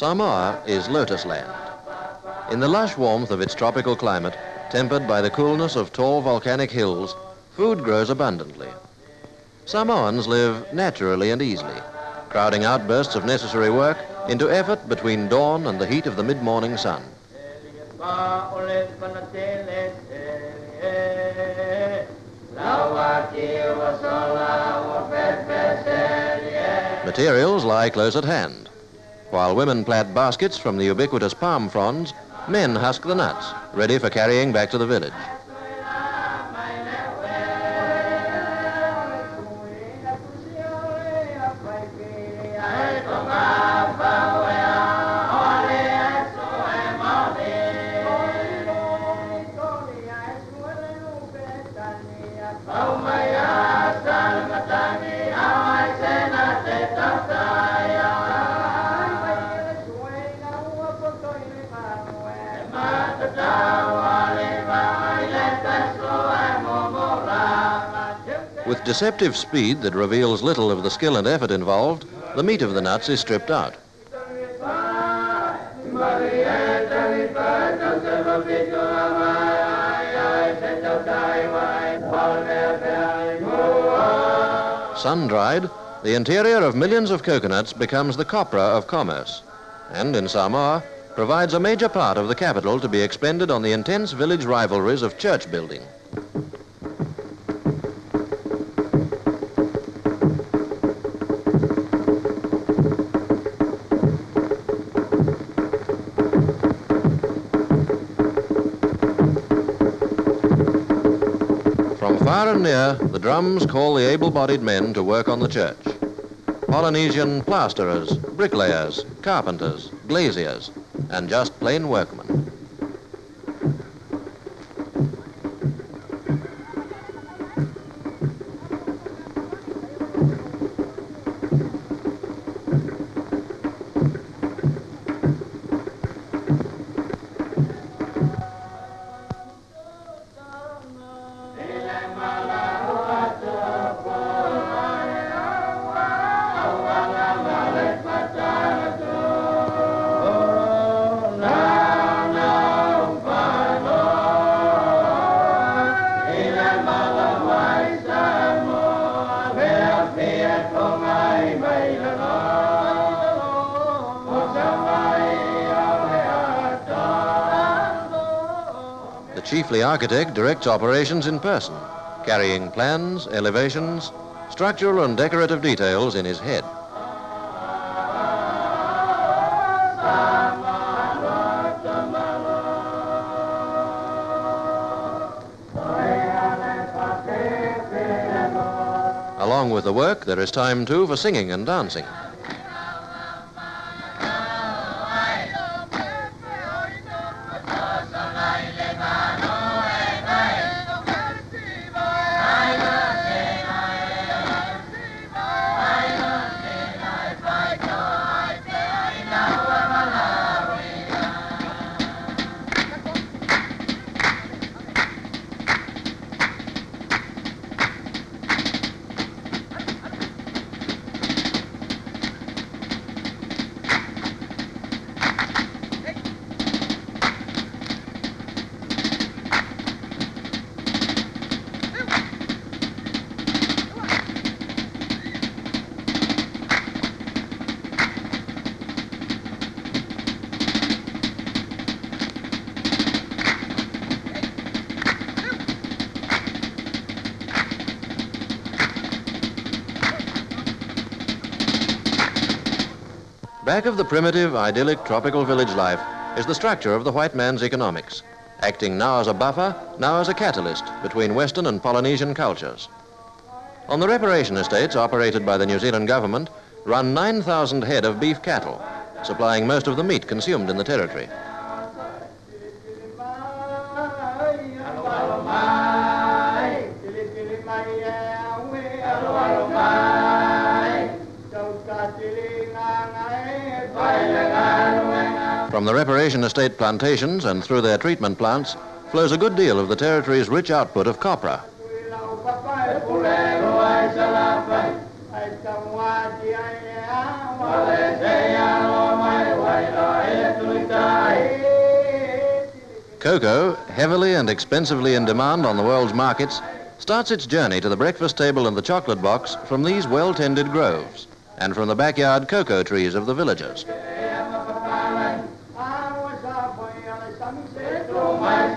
Samoa is lotus land. In the lush warmth of its tropical climate, tempered by the coolness of tall volcanic hills, food grows abundantly. Samoans live naturally and easily, crowding outbursts of necessary work into effort between dawn and the heat of the mid-morning sun. Materials lie close at hand. While women plat baskets from the ubiquitous palm fronds, men husk the nuts, ready for carrying back to the village. With deceptive speed that reveals little of the skill and effort involved, the meat of the nuts is stripped out. Sun-dried, the interior of millions of coconuts becomes the copra of commerce, and in Samoa provides a major part of the capital to be expended on the intense village rivalries of church building. From far and near, the drums call the able-bodied men to work on the church. Polynesian plasterers, bricklayers, carpenters, glaziers, and just plain workmen. Chiefly architect directs operations in person, carrying plans, elevations, structural and decorative details in his head. Along with the work, there is time too for singing and dancing. Back of the primitive, idyllic tropical village life is the structure of the white man's economics, acting now as a buffer, now as a catalyst between Western and Polynesian cultures. On the reparation estates operated by the New Zealand government run 9,000 head of beef cattle, supplying most of the meat consumed in the territory. From the reparation estate plantations and through their treatment plants flows a good deal of the territory's rich output of copra. Cocoa, heavily and expensively in demand on the world's markets, starts its journey to the breakfast table and the chocolate box from these well-tended groves and from the backyard cocoa trees of the villagers.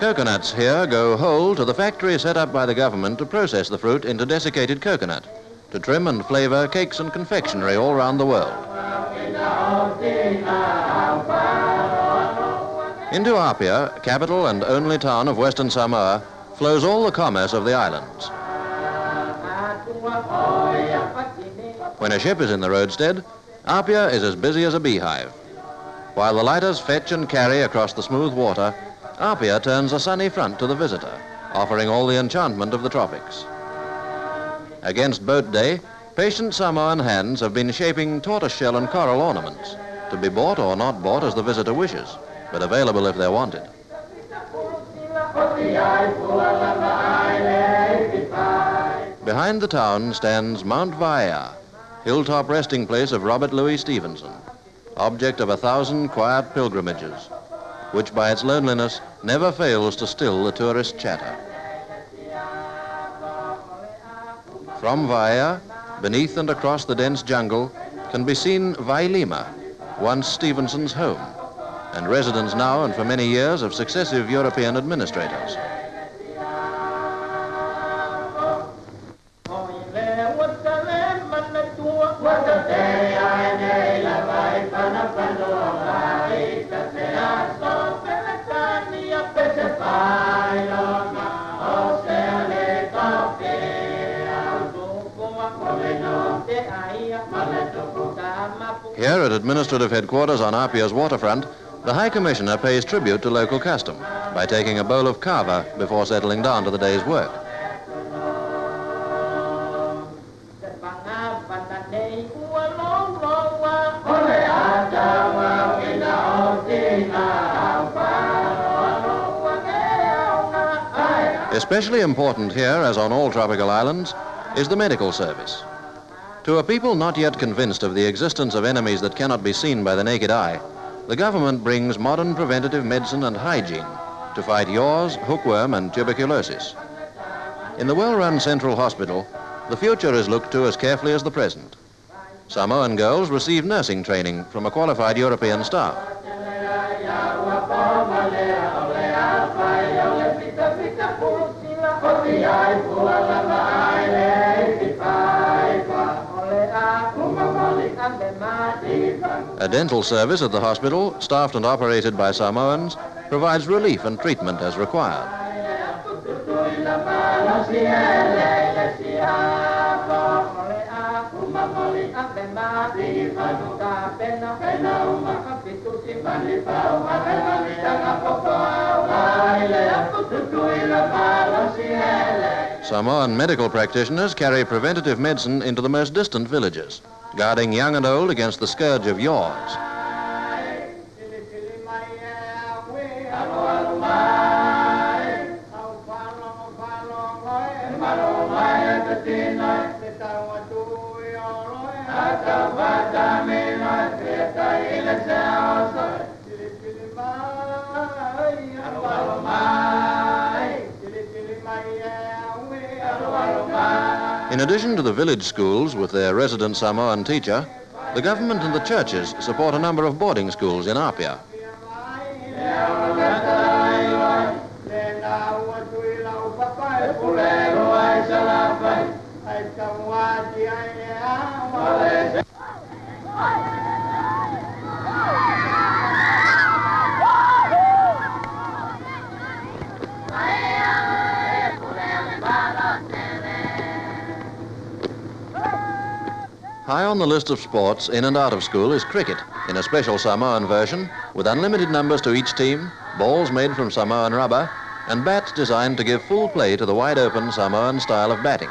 Coconuts here go whole to the factory set up by the government to process the fruit into desiccated coconut, to trim and flavor cakes and confectionery all around the world. Into Apia, capital and only town of Western Samoa, flows all the commerce of the islands. When a ship is in the roadstead, Apia is as busy as a beehive. While the lighters fetch and carry across the smooth water, Apia turns a sunny front to the visitor, offering all the enchantment of the tropics. Against boat day, patient Samoan hands have been shaping tortoiseshell and coral ornaments, to be bought or not bought as the visitor wishes, but available if they're wanted. Behind the town stands Mount Vaea, hilltop resting place of Robert Louis Stevenson, object of a thousand quiet pilgrimages, which by its loneliness never fails to still the tourist chatter. From Vaea, beneath and across the dense jungle, can be seen Vailima, once Stevenson's home, and residence now and for many years of successive European administrators. Administrative headquarters on Apia's waterfront, the High Commissioner pays tribute to local custom by taking a bowl of kava before settling down to the day's work. Especially important here, as on all tropical islands, is the medical service. To a people not yet convinced of the existence of enemies that cannot be seen by the naked eye, the government brings modern preventative medicine and hygiene to fight yaws, hookworm, and tuberculosis. In the well-run Central Hospital, the future is looked to as carefully as the present. Samoan girls receive nursing training from a qualified European staff. A dental service at the hospital, staffed and operated by Samoans, provides relief and treatment as required. Samoan medical practitioners carry preventative medicine into the most distant villages guarding young and old against the scourge of yaws. In addition to the village schools with their resident Samoan teacher, the government and the churches support a number of boarding schools in Apia. High on the list of sports in and out of school is cricket, in a special Samoan version, with unlimited numbers to each team, balls made from Samoan rubber, and bats designed to give full play to the wide-open Samoan style of batting.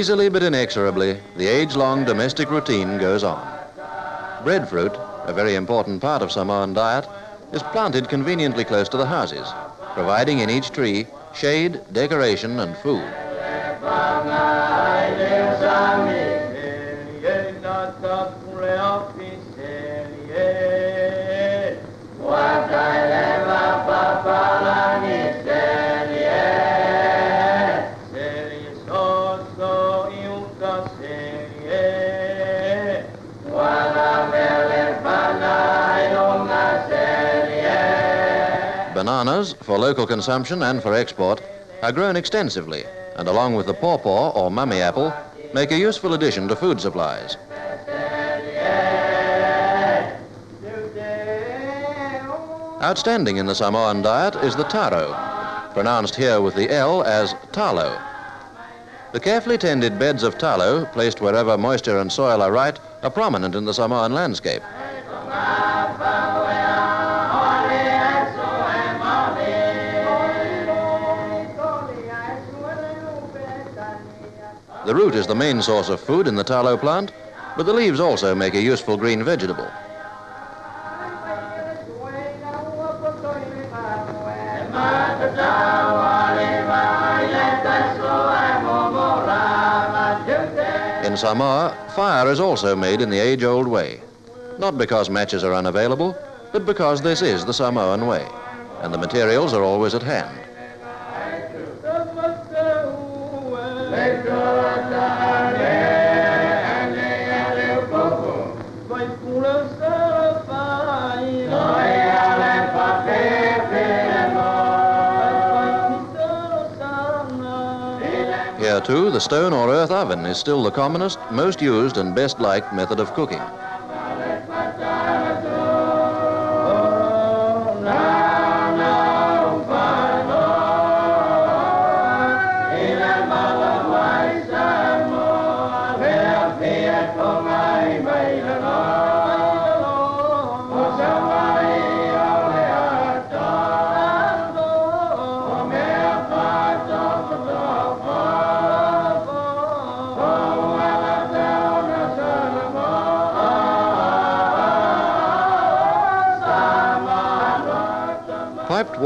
Easily but inexorably, the age-long domestic routine goes on. Breadfruit, a very important part of Samoan diet, is planted conveniently close to the houses, providing in each tree shade, decoration, and food. Local consumption and for export, are grown extensively and along with the pawpaw or mummy apple, make a useful addition to food supplies. Outstanding in the Samoan diet is the taro, pronounced here with the L as talo. The carefully tended beds of talo, placed wherever moisture and soil are right, are prominent in the Samoan landscape. The root is the main source of food in the talo plant, but the leaves also make a useful green vegetable. In Samoa, fire is also made in the age-old way. Not because matches are unavailable, but because this is the Samoan way, and the materials are always at hand. The stone or earth oven is still the commonest, most used and best liked method of cooking.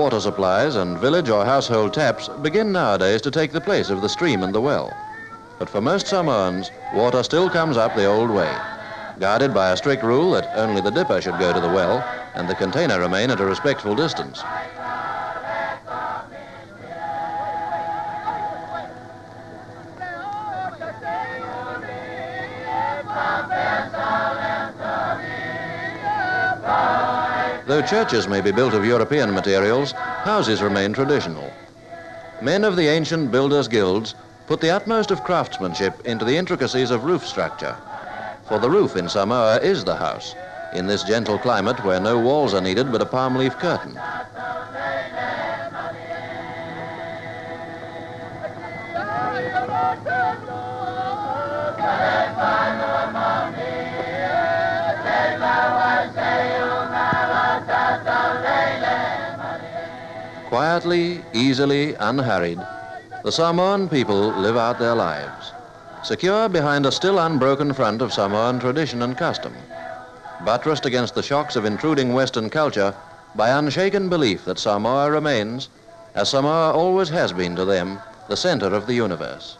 Water supplies and village or household taps begin nowadays to take the place of the stream and the well. But for most Samoans, water still comes up the old way, guarded by a strict rule that only the dipper should go to the well and the container remain at a respectful distance. Though churches may be built of European materials, houses remain traditional. Men of the ancient builders' guilds put the utmost of craftsmanship into the intricacies of roof structure. For the roof in Samoa is the house, in this gentle climate where no walls are needed but a palm leaf curtain. Quietly, easily, unhurried, the Samoan people live out their lives, secure behind a still unbroken front of Samoan tradition and custom, buttressed against the shocks of intruding Western culture by unshaken belief that Samoa remains, as Samoa always has been to them, the center of the universe.